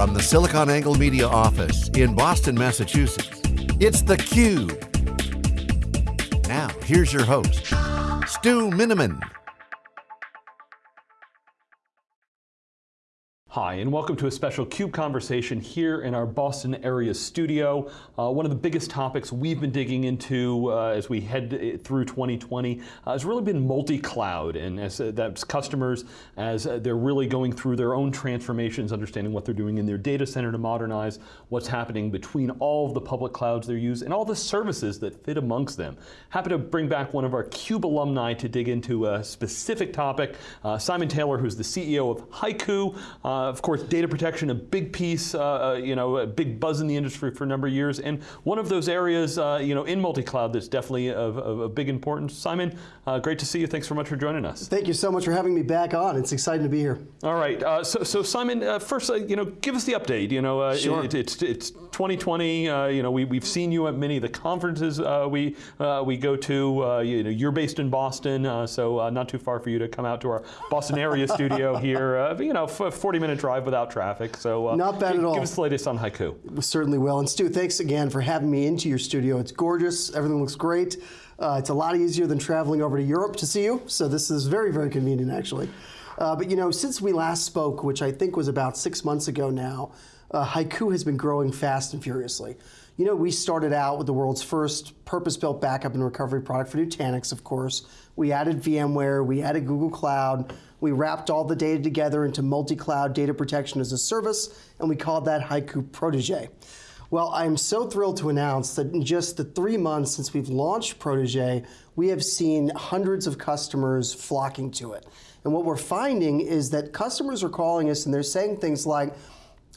From the SiliconANGLE Media office in Boston, Massachusetts, it's theCUBE. Now, here's your host, Stu Miniman. Hi, and welcome to a special CUBE conversation here in our Boston area studio. Uh, one of the biggest topics we've been digging into uh, as we head through 2020 uh, has really been multi-cloud, and as uh, that's customers, as uh, they're really going through their own transformations, understanding what they're doing in their data center to modernize, what's happening between all of the public clouds they're use, and all the services that fit amongst them. Happy to bring back one of our CUBE alumni to dig into a specific topic, uh, Simon Taylor, who's the CEO of uh, Uh, of course, data protection, a big piece, uh, uh, you know, a big buzz in the industry for a number of years, and one of those areas, uh, you know, in multi-cloud that's definitely of, of, of big importance. Simon, uh, great to see you. Thanks so much for joining us. Thank you so much for having me back on. It's exciting to be here. All right. so, so Simon, first, you know, give us the update. You know, sure. It, it's it's 2020. you know, we we've seen you at many of the conferences we we go to. you know, you're based in Boston, so not too far for you to come out to our Boston area studio here. you know, 40 minute drive without traffic. So uh, not bad at all. Give us the latest on HYCU. We certainly will. And Stu, thanks again for having me into your studio. It's gorgeous. Everything looks great. Uh, it's a lot easier than traveling over to Europe to see you. So this is very, very convenient, actually. Uh, but you know, since we last spoke, which I think was about six months ago now, uh, HYCU has been growing fast and furiously. You know, we started out with the world's first purpose-built backup and recovery product for Nutanix, of course. We added VMware, we added Google Cloud, we wrapped all the data together into multi-cloud data protection as a service, and we called that HYCU Protege. Well, I'm so thrilled to announce that in just the three months since we've launched Protege, we have seen hundreds of customers flocking to it. And what we're finding is that customers are calling us and they're saying things like,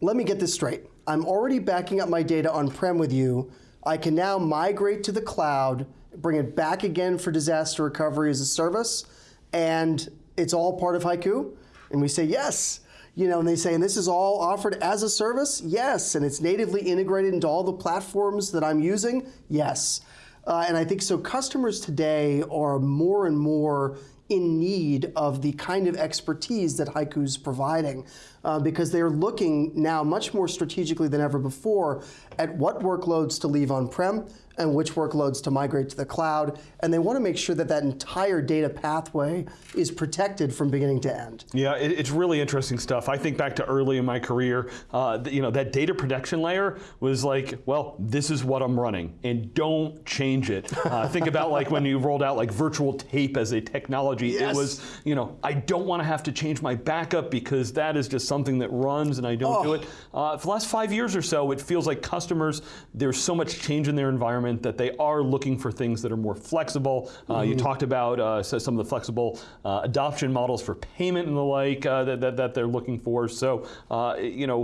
let me get this straight. I'm already backing up my data on-prem with you. I can now migrate to the cloud, bring it back again for disaster recovery as a service, and it's all part of HYCU? And we say, yes. You know, and they say, and this is all offered as a service? Yes. And it's natively integrated into all the platforms that I'm using? Yes. Uh, and I think so customers today are more and more in need of the kind of expertise that HYCU is providing uh, because they're looking now much more strategically than ever before at what workloads to leave on-prem and which workloads to migrate to the cloud, and they want to make sure that that entire data pathway is protected from beginning to end. Yeah, it, it's really interesting stuff. I think back to early in my career, uh, you know, that data protection layer was like, well, this is what I'm running, and don't change it. Uh, think about like when you rolled out like virtual tape as a technology, yes. it was, you know, I don't want to have to change my backup because that is just something that runs and I don't oh. do it. Uh, for the last five years or so, it feels like customers, there's so much change in their environment that they are looking for things that are more flexible. Mm -hmm. You mm-hmm. talked about uh, some of the flexible uh, adoption models for payment and the like uh, that, that, that, they're looking for. So, uh, you know,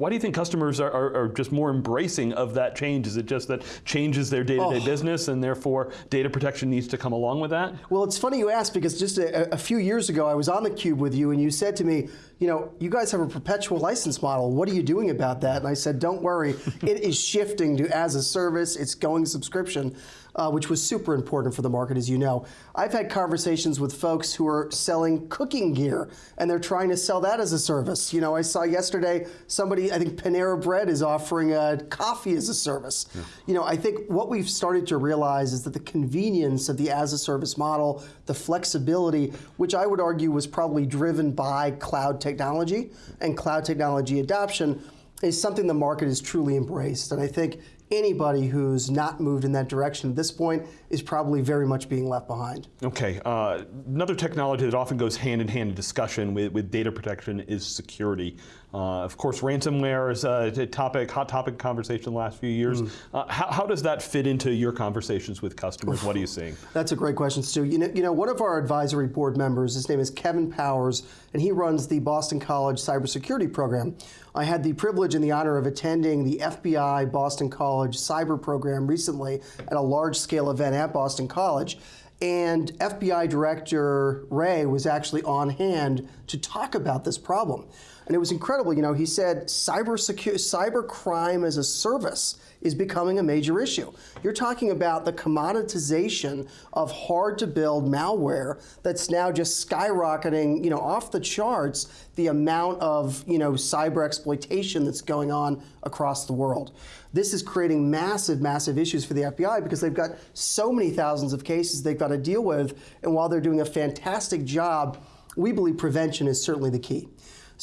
why do you think customers are, are, are, just more embracing of that change? Is it just that changes their day-to-day -day oh. business and therefore data protection needs to come along with that? Well, it's funny you ask because just a, a few years ago I was on theCUBE with you and you said to me, you know, you guys have a perpetual license model. What are you doing about that? And I said, don't worry, it is shifting to as a service. It's going subscription uh, which was super important for the market, as you know. I've had conversations with folks who are selling cooking gear, and they're trying to sell that as a service. You know, I saw yesterday somebody, I think Panera Bread is offering a coffee as a service. Yeah. You know, I think what we've started to realize is that the convenience of the as a service model, the flexibility, which I would argue was probably driven by cloud technology and cloud technology adoption, is something the market has truly embraced. And I think anybody who's not moved in that direction. At this point is probably very much being left behind. Okay, uh, another technology that often goes hand in hand in discussion with, with data protection is security. Uh, of course, ransomware is a topic, hot topic conversation the last few years. Mm. Uh, how, how, does that fit into your conversations with customers? what are you seeing? That's a great question, Stu. You know, you know, one of our advisory board members, his name is Kevin Powers, and he runs the Boston College Cybersecurity Program. I had the privilege and the honor of attending the FBI Boston College Cyber Program recently at a large-scale event at Boston College. And FBI Director Wray was actually on hand to talk about this problem. And it was incredible. You know, he said cyber cyber crime as a service is becoming a major issue. You're talking about the commoditization of hard to build malware that's now just skyrocketing, you know, off the charts, the amount of, you know, cyber exploitation that's going on across the world. This is creating massive, massive issues for the FBI because they've got so many thousands of cases they've got to deal with. And while they're doing a fantastic job, we believe prevention is certainly the key.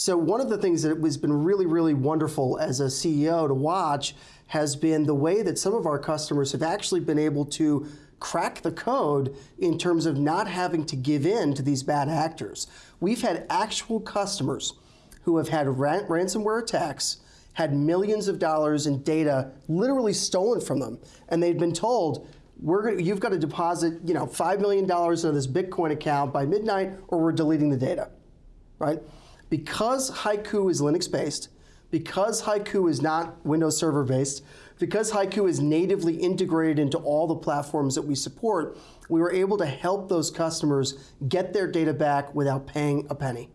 So one of the things that has been really, really wonderful as a CEO to watch has been the way that some of our customers have actually been able to crack the code in terms of not having to give in to these bad actors. We've had actual customers who have had ran ransomware attacks, had millions of dollars in data literally stolen from them, and they've been told, we're you've got to deposit, you know, $5 million into this Bitcoin account by midnight or we're deleting the data, right? Because HYCU is Linux-based, because HYCU is not Windows Server based, because HYCU is natively integrated into all the platforms that we support, we were able to help those customers get their data back without paying a penny.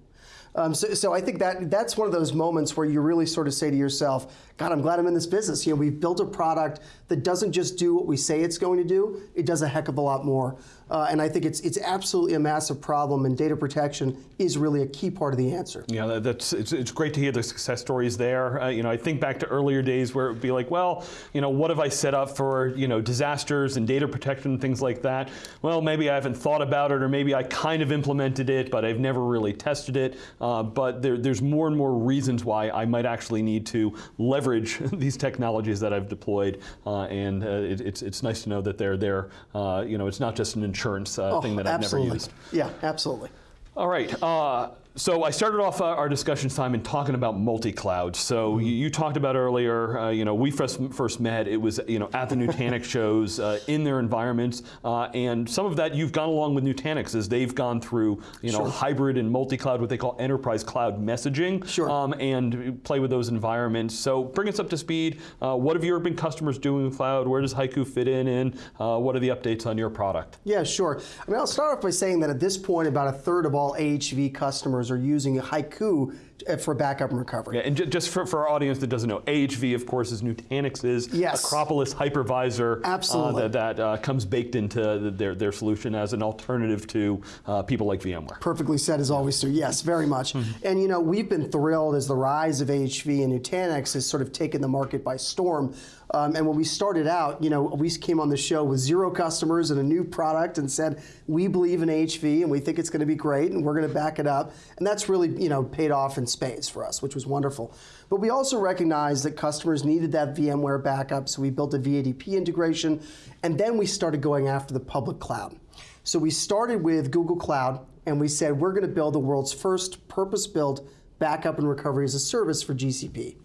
Um, so, so, I think that that's one of those moments where you really sort of say to yourself, God, I'm glad I'm in this business. You know, we've built a product that doesn't just do what we say it's going to do, it does a heck of a lot more. Uh, and I think it's it's absolutely a massive problem, and data protection is really a key part of the answer. Yeah, that's it's, it's great to hear the success stories there. Uh, you know, I think back to earlier days where it would be like, well, you know, what have I set up for you know disasters and data protection and things like that? Well, maybe I haven't thought about it, or maybe I kind of implemented it, but I've never really tested it. Uh, but there, there's more and more reasons why I might actually need to leverage these technologies that I've deployed, uh, and uh, it, it's it's nice to know that they're there. Uh, you know, it's not just an insurance uh, oh, thing that absolutely. I've never used. Yeah, absolutely. All right. Uh, so I started off our discussion, Simon, talking about multi-cloud. So mm -hmm. you, you, talked about earlier, uh, you know, we first, first met, it was, you know, at the Nutanix shows, uh, in their environments, uh, and some of that you've gone along with Nutanix as they've gone through, you know, sure. hybrid and multi-cloud, what they call enterprise cloud messaging, sure. um, and play with those environments. So bring us up to speed. Uh, what have your been customers doing with cloud? Where does HYCU fit in, and uh, what are the updates on your product? Yeah, sure. I mean, I'll start off by saying that at this point, about a third of all AHV customers are using HYCU for backup and recovery. Yeah, and just for, for our audience that doesn't know, AHV, of course, is Nutanix's yes. Acropolis hypervisor Absolutely. Uh, that, that uh, comes baked into their, their solution as an alternative to uh, people like VMware. Perfectly said, as always, Stu. Yes, very much. Mm -hmm. And you know, we've been thrilled as the rise of AHV and Nutanix has sort of taken the market by storm. Um, and when we started out, you know, we came on the show with zero customers and a new product and said, we believe in HV and we think it's going to be great and we're going to back it up. And that's really, you know, paid off in spades for us, which was wonderful. But we also recognized that customers needed that VMware backup, so we built a VADP integration, and then we started going after the public cloud. So we started with Google Cloud, and we said, we're going to build the world's first purpose-built backup and recovery as a service for GCP.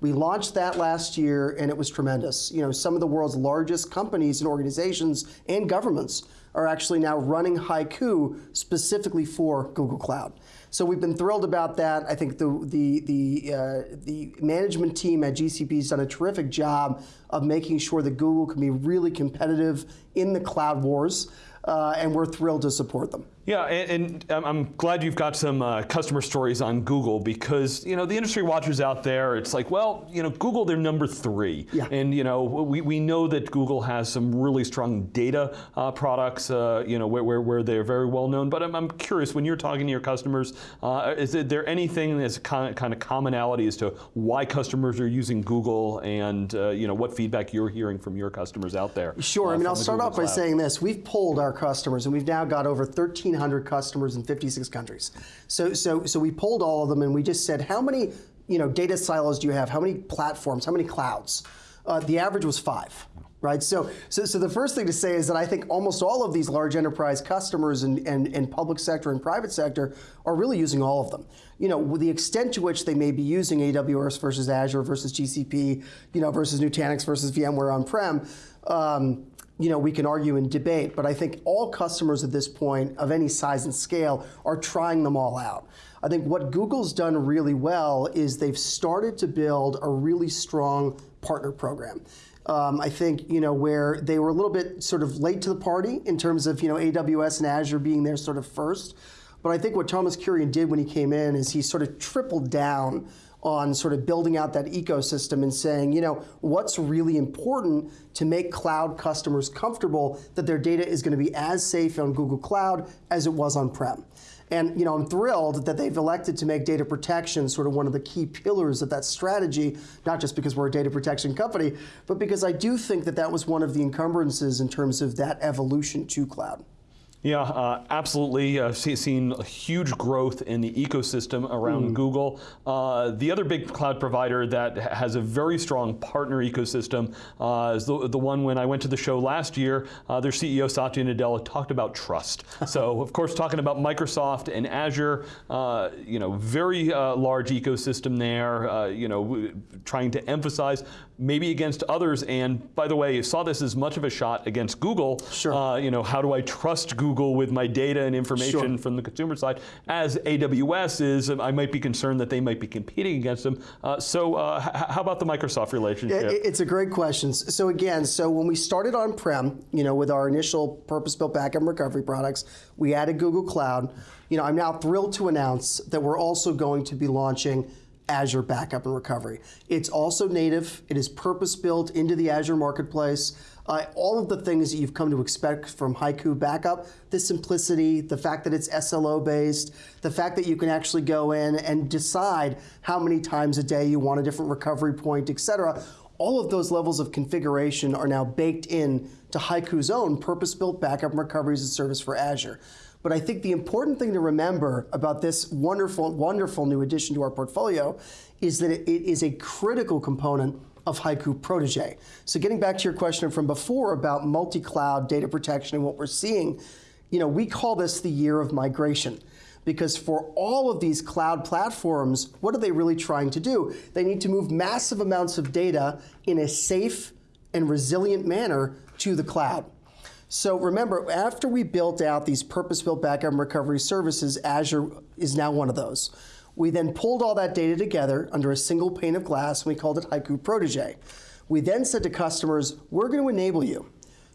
We launched that last year and it was tremendous. You know, some of the world's largest companies and organizations and governments are actually now running HYCU specifically for Google Cloud. So we've been thrilled about that. I think the the the uh, the management team at GCP has done a terrific job of making sure that Google can be really competitive in the cloud wars, uh, and we're thrilled to support them. Yeah, and, and, I'm glad you've got some uh, customer stories on Google because you know the industry watchers out there, it's like, well, you know, Google they're number three, yeah. and you know we, we know that Google has some really strong data uh, products, uh, you know, where, where, where, they're very well known. But I'm, I'm curious when you're talking to your customers, uh, is there anything that's kind of, kind of commonality as to why customers are using Google and uh, you know what feedback you're hearing from your customers out there? Sure. I mean, I'll start Google off by saying this: we've polled our customers, and we've now got over 13 1,500 customers in 56 countries. So, so, so we pulled all of them and we just said, how many you know, data silos do you have? How many platforms? How many clouds? Uh, the average was five right? So, so, so the first thing to say is that I think almost all of these large enterprise customers and, and, and public sector and private sector are really using all of them. You know, the extent to which they may be using AWS versus Azure versus GCP, you know, versus Nutanix versus VMware on-prem, um, you know, we can argue and debate, but I think all customers at this point of any size and scale are trying them all out. I think what Google's done really well is they've started to build a really strong partner program. Um, I think you know where they were a little bit sort of late to the party in terms of you know AWS and Azure being there sort of first. But I think what Thomas Kurian did when he came in is he sort of tripled down on sort of building out that ecosystem and saying, you know, what's really important to make cloud customers comfortable that their data is going to be as safe on Google Cloud as it was on-prem. And you know, I'm thrilled that they've elected to make data protection sort of one of the key pillars of that strategy, not just because we're a data protection company, but because I do think that that was one of the encumbrances in terms of that evolution to cloud. Yeah, uh, absolutely. Uh, see, seen a huge growth in the ecosystem around mm. Google. Uh, the other big cloud provider that has a very strong partner ecosystem uh, is the, the one when I went to the show last year, uh, their CEO Satya Nadella talked about trust. so of course talking about Microsoft and Azure, uh, you know, very large ecosystem there, you know, trying to emphasize maybe against others. And by the way, you saw this as much of a shot against Google. Sure. you know, how do I trust Google Google with my data and information sure. from the consumer side, as AWS is, I might be concerned that they might be competing against them. Uh, so uh, how about the Microsoft relationship? It's a great question. So again, so when we started on-prem, you know, with our initial purpose-built backup and recovery products, we added Google Cloud. You know, I'm now thrilled to announce that we're also going to be launching Azure Backup and Recovery. It's also native. It is purpose-built into the Azure Marketplace. Uh, all of the things that you've come to expect from HYCU Backup, the simplicity, the fact that it's SLO based, the fact that you can actually go in and decide how many times a day you want a different recovery point, et cetera. All of those levels of configuration are now baked in to HYCU's own purpose-built backup and recovery as a service for Azure. But I think the important thing to remember about this wonderful, wonderful new addition to our portfolio is that it is a critical component of HYCU Protege. So getting back to your question from before about multi-cloud data protection and what we're seeing, you know, we call this the year of migration. Because for all of these cloud platforms, what are they really trying to do? They need to move massive amounts of data in a safe and resilient manner to the cloud. So remember, after we built out these purpose-built backup and recovery services, Azure is now one of those. We then pulled all that data together under a single pane of glass, and we called it HYCU Protege. We then said to customers, we're going to enable you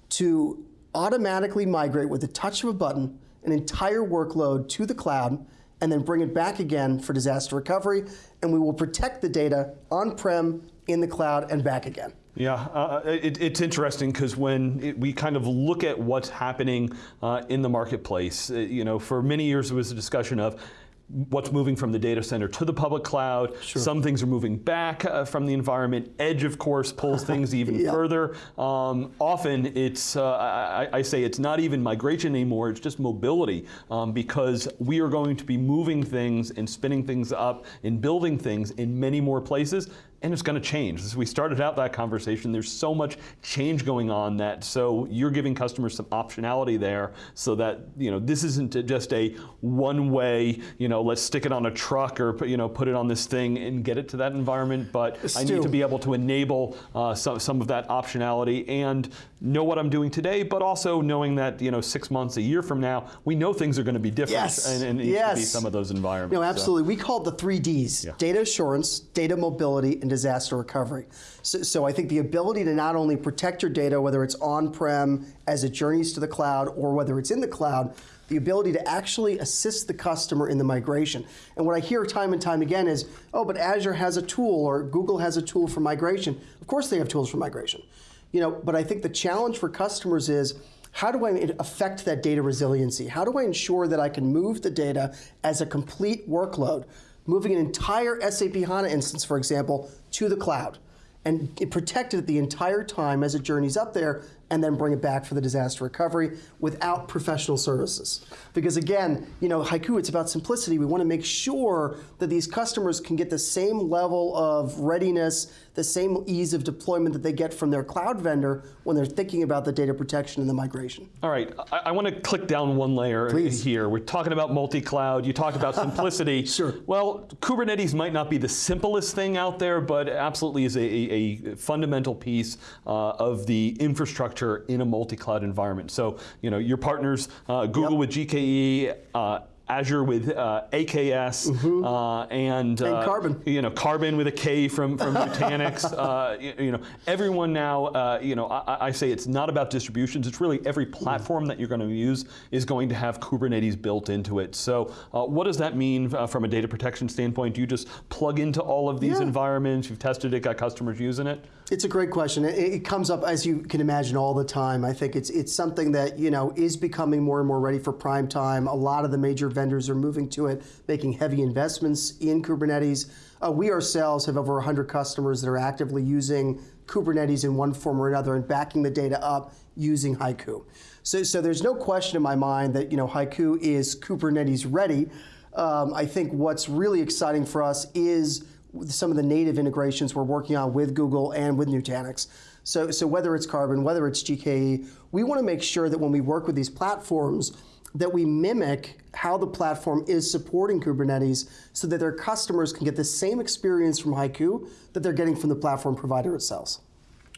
to automatically migrate with the touch of a button an entire workload to the cloud and then bring it back again for disaster recovery, and we will protect the data on-prem, in the cloud, and back again. Yeah, uh, it, it's interesting because when it, we kind of look at what's happening uh, in the marketplace, uh, you know, for many years it was a discussion of what's moving from the data center to the public cloud. Sure. Some things are moving back uh, from the environment. Edge, of course, pulls things even yep. further. Um, often it's, uh, I, I, say it's not even migration anymore, it's just mobility um, because we are going to be moving things and spinning things up and building things in many more places and it's going to change. As we started out that conversation, there's so much change going on that so you're giving customers some optionality there so that you know this isn't just a one way, you know, let's stick it on a truck or you know put it on this thing and get it to that environment, but Stu. I need to be able to enable uh, some, some of that optionality and know what I'm doing today, but also knowing that you know six months, a year from now, we know things are going to be different yes. and, and it yes. be some of those environments. No, absolutely. So. We call it the three Ds, yeah. data assurance, data mobility, and disaster recovery. So, so, I think the ability to not only protect your data, whether it's on-prem as it journeys to the cloud or whether it's in the cloud, the ability to actually assist the customer in the migration. And what I hear time and time again is, oh, but Azure has a tool or Google has a tool for migration. Of course they have tools for migration. You know, but I think the challenge for customers is, how do I affect that data resiliency? How do I ensure that I can move the data as a complete workload moving an entire SAP HANA instance, for example, to the cloud and protect it the entire time as it journeys up there and then bring it back for the disaster recovery without professional services. Because again, you know, HYCU, it's about simplicity. We want to make sure that these customers can get the same level of readiness, the same ease of deployment that they get from their cloud vendor when they're thinking about the data protection and the migration. All right, I, I want to click down one layer Please. here. We're talking about multi-cloud, you talked about simplicity. sure. Well, Kubernetes might not be the simplest thing out there, but absolutely is a, a, a fundamental piece uh, of the infrastructure in a multi-cloud environment. So, you know, your partners, uh, Google yep. with GKE, uh, Azure with uh, AKS uh, and, uh, Mm-hmm. Karbon. You know, Karbon with a K from from Nutanix. uh, you, you know, everyone now. Uh, you know, I, I say it's not about distributions. It's really every platform that you're going to use is going to have Kubernetes built into it. So, uh, what does that mean uh, from a data protection standpoint? Do you just plug into all of these Yeah. environments? You've tested it, got customers using it. It's a great question. It, it comes up as you can imagine all the time. I think it's it's something that you know is becoming more and more ready for prime time. A lot of the major vendors are moving to it, making heavy investments in Kubernetes. Uh, we ourselves have over 100 customers that are actively using Kubernetes in one form or another and backing the data up using HYCU. So, so there's no question in my mind that you know HYCU is Kubernetes ready. Um, I think what's really exciting for us is some of the native integrations we're working on with Google and with Nutanix. So, so whether it's Karbon, whether it's GKE, we want to make sure that when we work with these platforms, that we mimic how the platform is supporting Kubernetes so that their customers can get the same experience from HYCU that they're getting from the platform provider it sells.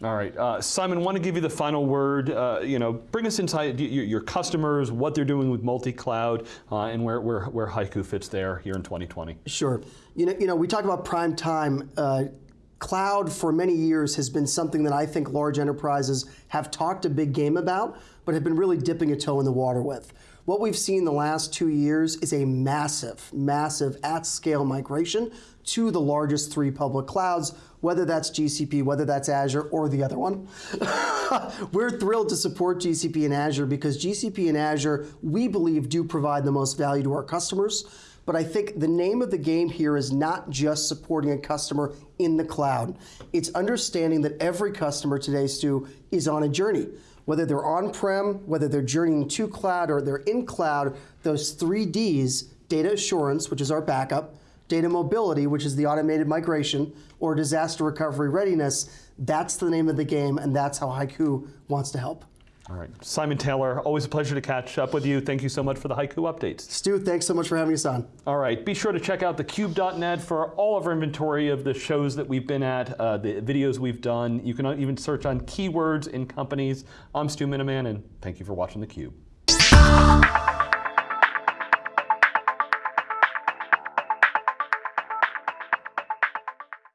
All right, uh, Simon. Want to give you the final word? Uh, you know, bring us inside your, your customers, what they're doing with multi-cloud, uh, and where, where where HYCU fits there here in 2020. Sure. You know, you know, we talk about prime time. Uh, cloud for many years has been something that I think large enterprises have talked a big game about, but have been really dipping a toe in the water with. What we've seen the last two years is a massive, massive at-scale migration to the largest three public clouds, whether that's GCP, whether that's Azure, or the other one. We're thrilled to support GCP and Azure because GCP and Azure, we believe, do provide the most value to our customers. But I think the name of the game here is not just supporting a customer in the cloud. It's understanding that every customer today, Stu, is on a journey. Whether they're on-prem, whether they're journeying to cloud, or they're in cloud, those three Ds, data assurance, which is our backup, data mobility, which is the automated migration, or disaster recovery readiness, that's the name of the game, and that's how HYCU wants to help. All right, Simon Taylor, always a pleasure to catch up with you. Thank you so much for the HYCU updates. Stu, thanks so much for having us on. All right, be sure to check out thecube.net for all of our inventory of the shows that we've been at, uh, the videos we've done. You can even search on keywords in companies. I'm Stu Miniman, and thank you for watching theCUBE.